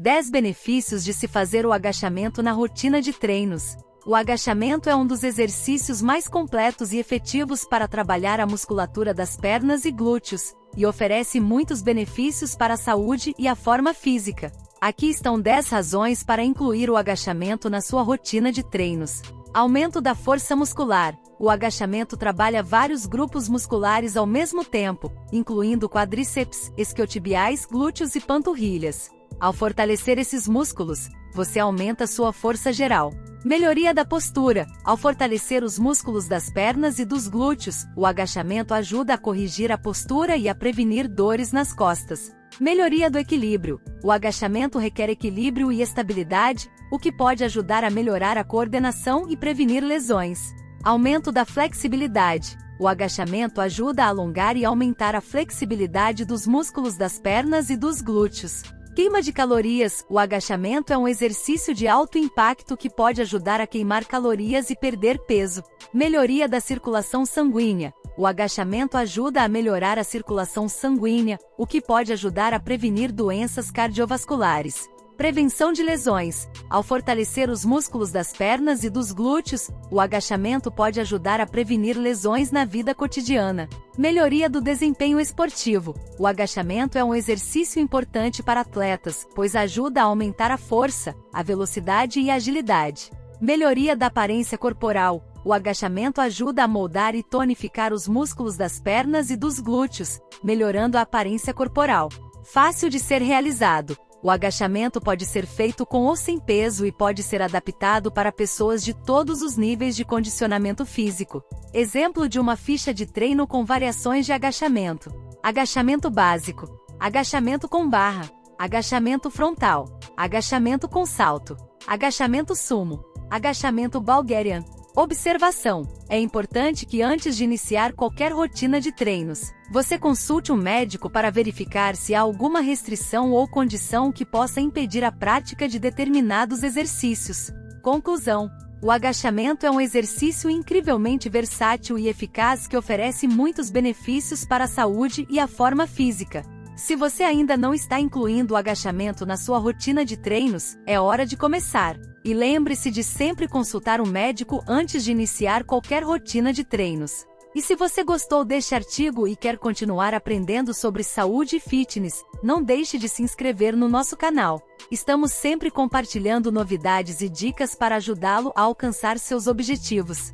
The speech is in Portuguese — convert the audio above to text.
10 benefícios de se fazer o agachamento na rotina de treinos. O agachamento é um dos exercícios mais completos e efetivos para trabalhar a musculatura das pernas e glúteos, e oferece muitos benefícios para a saúde e a forma física. Aqui estão 10 razões para incluir o agachamento na sua rotina de treinos. Aumento da força muscular. O agachamento trabalha vários grupos musculares ao mesmo tempo, incluindo quadríceps, isquiotibiais, glúteos e panturrilhas. Ao fortalecer esses músculos, você aumenta sua força geral. Melhoria da postura. Ao fortalecer os músculos das pernas e dos glúteos, o agachamento ajuda a corrigir a postura e a prevenir dores nas costas. Melhoria do equilíbrio. O agachamento requer equilíbrio e estabilidade, o que pode ajudar a melhorar a coordenação e prevenir lesões. Aumento da flexibilidade. O agachamento ajuda a alongar e aumentar a flexibilidade dos músculos das pernas e dos glúteos. Queima de calorias. O agachamento é um exercício de alto impacto que pode ajudar a queimar calorias e perder peso. Melhoria da circulação sanguínea. O agachamento ajuda a melhorar a circulação sanguínea, o que pode ajudar a prevenir doenças cardiovasculares. Prevenção de lesões. Ao fortalecer os músculos das pernas e dos glúteos, o agachamento pode ajudar a prevenir lesões na vida cotidiana. Melhoria do desempenho esportivo. O agachamento é um exercício importante para atletas, pois ajuda a aumentar a força, a velocidade e a agilidade. Melhoria da aparência corporal. O agachamento ajuda a moldar e tonificar os músculos das pernas e dos glúteos, melhorando a aparência corporal. Fácil de ser realizado. O agachamento pode ser feito com ou sem peso e pode ser adaptado para pessoas de todos os níveis de condicionamento físico. Exemplo de uma ficha de treino com variações de agachamento. Agachamento básico. Agachamento com barra. Agachamento frontal. Agachamento com salto. Agachamento sumo. Agachamento Bulgarian. Observação: é importante que antes de iniciar qualquer rotina de treinos, você consulte um médico para verificar se há alguma restrição ou condição que possa impedir a prática de determinados exercícios. Conclusão: o agachamento é um exercício incrivelmente versátil e eficaz que oferece muitos benefícios para a saúde e a forma física. Se você ainda não está incluindo o agachamento na sua rotina de treinos, é hora de começar. E lembre-se de sempre consultar um médico antes de iniciar qualquer rotina de treinos. E se você gostou deste artigo e quer continuar aprendendo sobre saúde e fitness, não deixe de se inscrever no nosso canal. Estamos sempre compartilhando novidades e dicas para ajudá-lo a alcançar seus objetivos.